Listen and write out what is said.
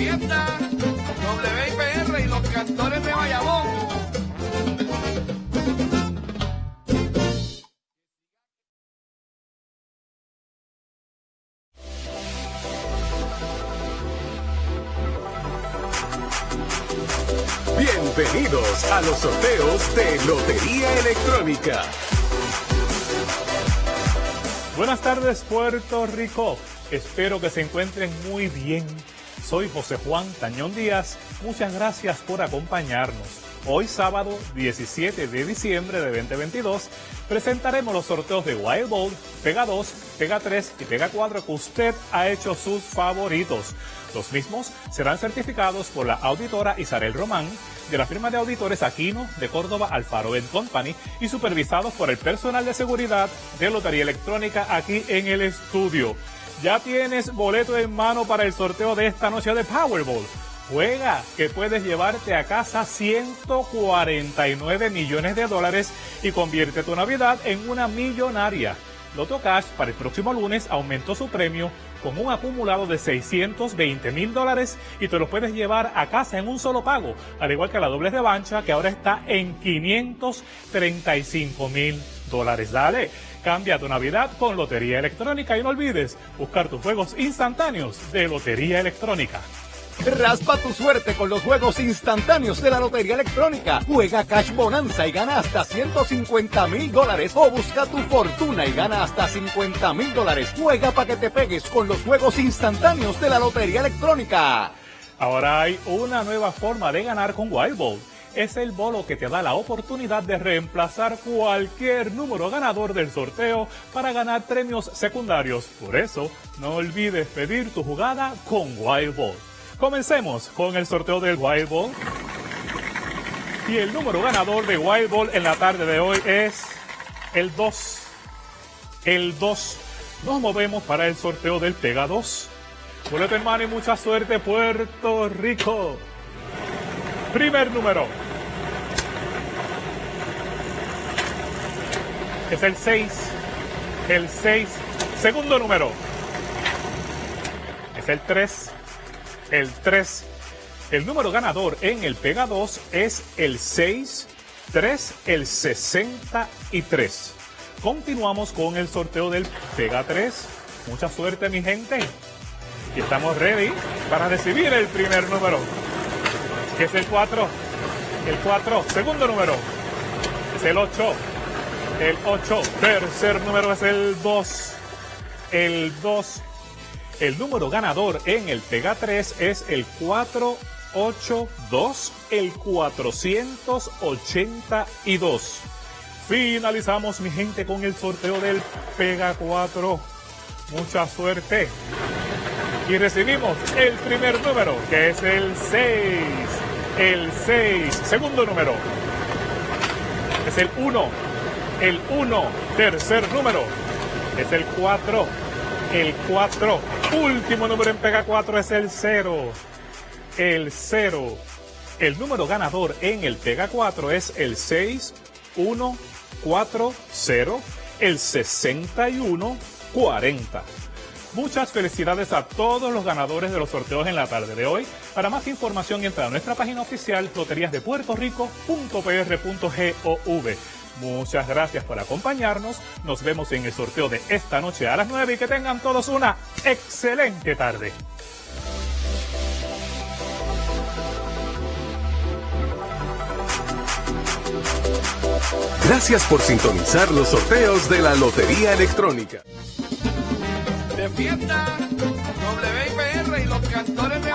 fiesta, WIPR y los cantores de Bayamón. Bienvenidos a los sorteos de Lotería Electrónica. Buenas tardes Puerto Rico, espero que se encuentren muy bien. Soy José Juan Tañón Díaz, muchas gracias por acompañarnos. Hoy sábado 17 de diciembre de 2022 presentaremos los sorteos de Wild Ball, Pega 2, Pega 3 y Pega 4 que usted ha hecho sus favoritos. Los mismos serán certificados por la auditora Isabel Román de la firma de auditores Aquino de Córdoba Alfaro Company y supervisados por el personal de seguridad de Lotería Electrónica aquí en el estudio. Ya tienes boleto en mano para el sorteo de esta noche de Powerball. Juega, que puedes llevarte a casa 149 millones de dólares y convierte tu Navidad en una millonaria. Loto Cash para el próximo lunes aumentó su premio con un acumulado de 620 mil dólares y te los puedes llevar a casa en un solo pago, al igual que la doble revancha que ahora está en 535 mil dólares. Dale, cambia tu Navidad con Lotería Electrónica y no olvides buscar tus juegos instantáneos de Lotería Electrónica. Raspa tu suerte con los juegos instantáneos de la Lotería Electrónica. Juega Cash Bonanza y gana hasta 150 mil dólares. O busca tu fortuna y gana hasta 50 mil dólares. Juega para que te pegues con los juegos instantáneos de la Lotería Electrónica. Ahora hay una nueva forma de ganar con Wild Ball. Es el bolo que te da la oportunidad de reemplazar cualquier número ganador del sorteo para ganar premios secundarios. Por eso, no olvides pedir tu jugada con Wild Ball. Comencemos con el sorteo del Wild Ball. Y el número ganador de Wild Ball en la tarde de hoy es el 2. El 2. Nos movemos para el sorteo del Pega 2. Boleto hermano y mucha suerte Puerto Rico. Primer número. Es el 6. El 6. Segundo número. Es el 3 el 3. El número ganador en el Pega 2 es el 6, 3, el 63. Continuamos con el sorteo del Pega 3. Mucha suerte, mi gente. Y estamos ready para recibir el primer número, que es el 4. El 4, segundo número, es el 8. El 8, tercer número es el 2. El 2 el número ganador en el Pega 3 es el 482, el 482. Finalizamos, mi gente, con el sorteo del Pega 4. Mucha suerte. Y recibimos el primer número, que es el 6. El 6. Segundo número. Es el 1. El 1. Tercer número. Es el 4 el 4. Último número en Pega 4 es el 0. El 0. El número ganador en el Pega 4 es el 6, 1, 4, 0, el 61, 40. Muchas felicidades a todos los ganadores de los sorteos en la tarde de hoy. Para más información entra a nuestra página oficial loteriasdepuertorico.pr.gov. Muchas gracias por acompañarnos. Nos vemos en el sorteo de esta noche a las 9 y que tengan todos una excelente tarde. Gracias por sintonizar los sorteos de la Lotería Electrónica. De fiesta, WIPR y los cantores de